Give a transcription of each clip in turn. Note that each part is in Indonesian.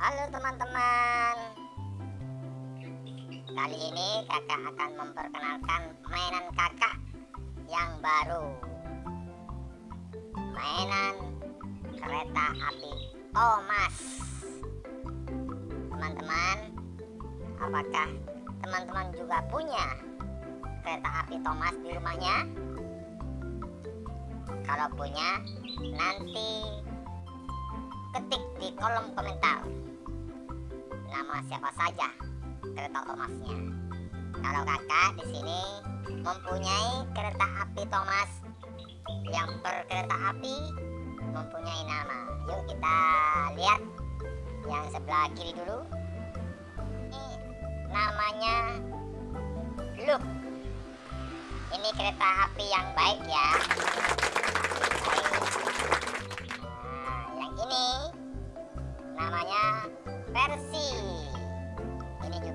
Halo teman-teman. Kali ini kakak akan memperkenalkan mainan kakak yang baru. Mainan kereta api Thomas Teman-teman Apakah teman-teman juga punya kereta api Thomas di rumahnya? Kalau punya nanti ketik di kolom komentar nama siapa saja kereta Thomasnya. Kalau kakak di sini mempunyai kereta api Thomas yang per kereta api mempunyai nama. Yuk kita lihat yang sebelah kiri dulu. Ini namanya Look. Ini kereta api yang baik ya. Nah, yang ini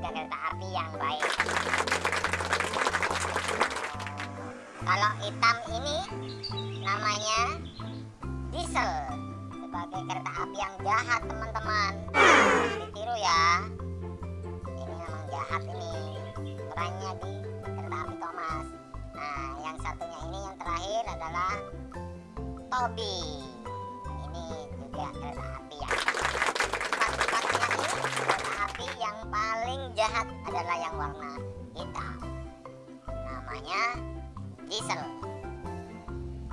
Juga kereta api yang baik. Kalau hitam ini namanya Diesel sebagai kereta api yang jahat teman-teman. Ditiru ya. Ini memang jahat ini. Perannya di kereta api Thomas. Nah, yang satunya ini yang terakhir adalah Toby. Jahat adalah yang warna hitam. Namanya diesel.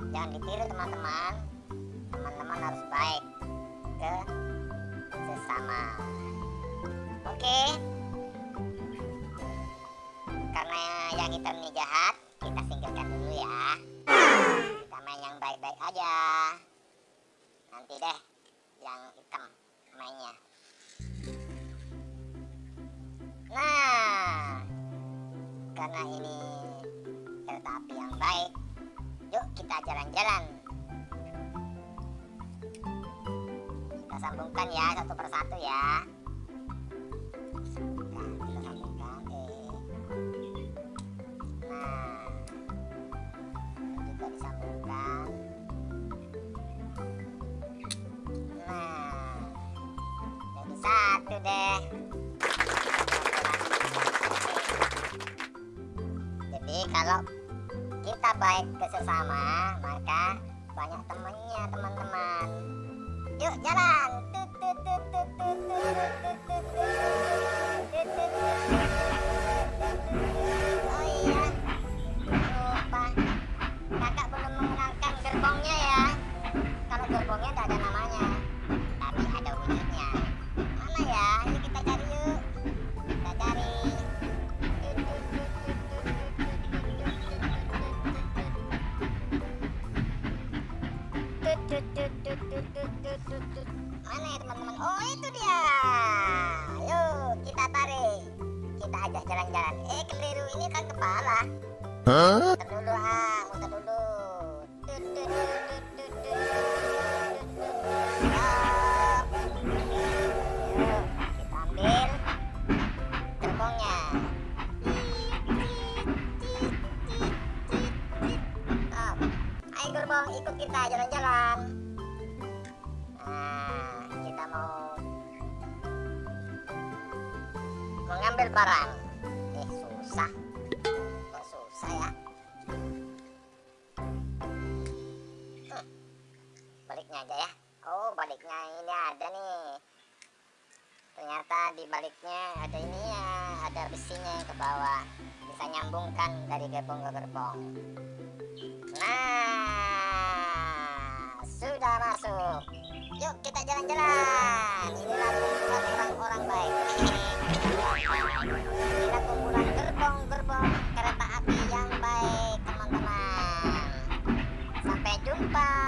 Jangan ditiru teman-teman. Teman-teman harus baik ke sesama. Oke. Karena yang hitam ini jahat, kita singkirkan dulu ya. Kita main yang baik-baik aja. Nanti deh yang hitam mainnya. Ini kereta api yang baik, yuk kita jalan-jalan. Kita sambungkan ya satu persatu ya. Nah. Nah, satu deh. Kalau kita baik ke sesama, maka banyak temannya teman-teman. Yuk jalan. Tut, Mana ya teman-teman? Oh itu dia. Yuk kita tarik. Kita ajak jalan-jalan. Eh keliru ini kan kepala. Huh? Ikut kita jalan-jalan. Nah, kita mau mengambil barang. Eh, susah. Kok susah ya? Hmm, Baliknya aja ya. Oh, baliknya ini ada nih. Ternyata di baliknya ada ini ya, ada besinya ke bawah. Bisa nyambungkan dari gerbong ke gerbong. Nah, sudah masuk. Yuk kita jalan-jalan. Inilah kumpulan orang-orang baik. Inilah kumpulan gerbong-gerbong kereta api yang baik, teman-teman. Sampai jumpa.